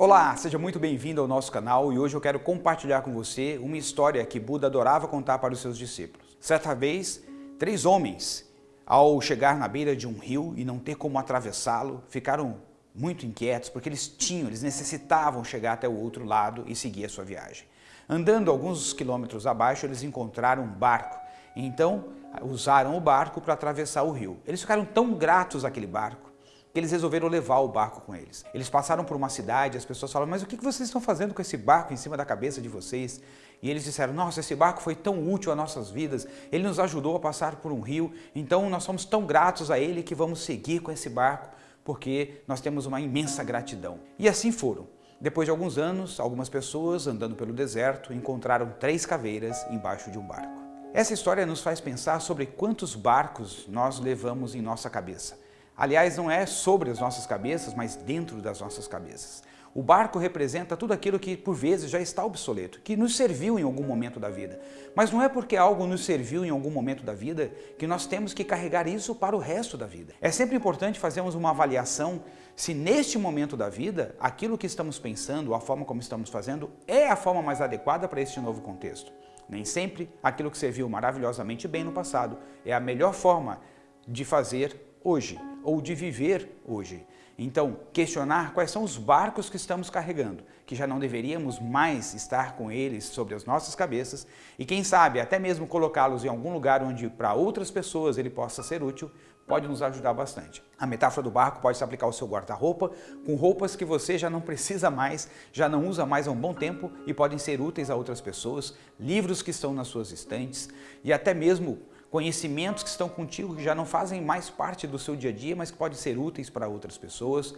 Olá, seja muito bem-vindo ao nosso canal e hoje eu quero compartilhar com você uma história que Buda adorava contar para os seus discípulos. Certa vez, três homens, ao chegar na beira de um rio e não ter como atravessá-lo, ficaram muito inquietos porque eles tinham, eles necessitavam chegar até o outro lado e seguir a sua viagem. Andando alguns quilômetros abaixo, eles encontraram um barco. Então, usaram o barco para atravessar o rio. Eles ficaram tão gratos àquele barco que eles resolveram levar o barco com eles. Eles passaram por uma cidade, as pessoas falaram, mas o que vocês estão fazendo com esse barco em cima da cabeça de vocês? E eles disseram, nossa, esse barco foi tão útil às nossas vidas, ele nos ajudou a passar por um rio, então nós somos tão gratos a ele que vamos seguir com esse barco, porque nós temos uma imensa gratidão. E assim foram. Depois de alguns anos, algumas pessoas andando pelo deserto encontraram três caveiras embaixo de um barco. Essa história nos faz pensar sobre quantos barcos nós levamos em nossa cabeça. Aliás, não é sobre as nossas cabeças, mas dentro das nossas cabeças. O barco representa tudo aquilo que por vezes já está obsoleto, que nos serviu em algum momento da vida. Mas não é porque algo nos serviu em algum momento da vida que nós temos que carregar isso para o resto da vida. É sempre importante fazermos uma avaliação se neste momento da vida, aquilo que estamos pensando, a forma como estamos fazendo, é a forma mais adequada para este novo contexto. Nem sempre aquilo que serviu maravilhosamente bem no passado é a melhor forma de fazer hoje ou de viver hoje. Então, questionar quais são os barcos que estamos carregando, que já não deveríamos mais estar com eles sobre as nossas cabeças e quem sabe até mesmo colocá-los em algum lugar onde para outras pessoas ele possa ser útil, pode nos ajudar bastante. A metáfora do barco pode se aplicar ao seu guarda-roupa, com roupas que você já não precisa mais, já não usa mais há um bom tempo e podem ser úteis a outras pessoas, livros que estão nas suas estantes e até mesmo conhecimentos que estão contigo que já não fazem mais parte do seu dia a dia, mas que podem ser úteis para outras pessoas,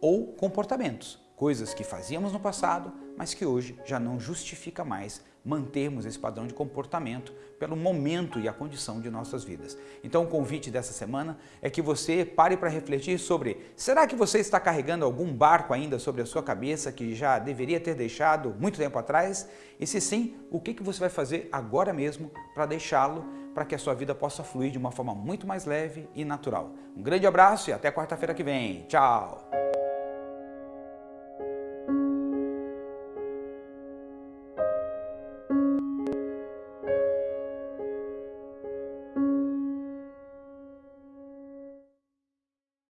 ou comportamentos, coisas que fazíamos no passado, mas que hoje já não justifica mais mantermos esse padrão de comportamento pelo momento e a condição de nossas vidas. Então o convite dessa semana é que você pare para refletir sobre será que você está carregando algum barco ainda sobre a sua cabeça que já deveria ter deixado muito tempo atrás? E se sim, o que você vai fazer agora mesmo para deixá-lo para que a sua vida possa fluir de uma forma muito mais leve e natural. Um grande abraço e até quarta-feira que vem. Tchau!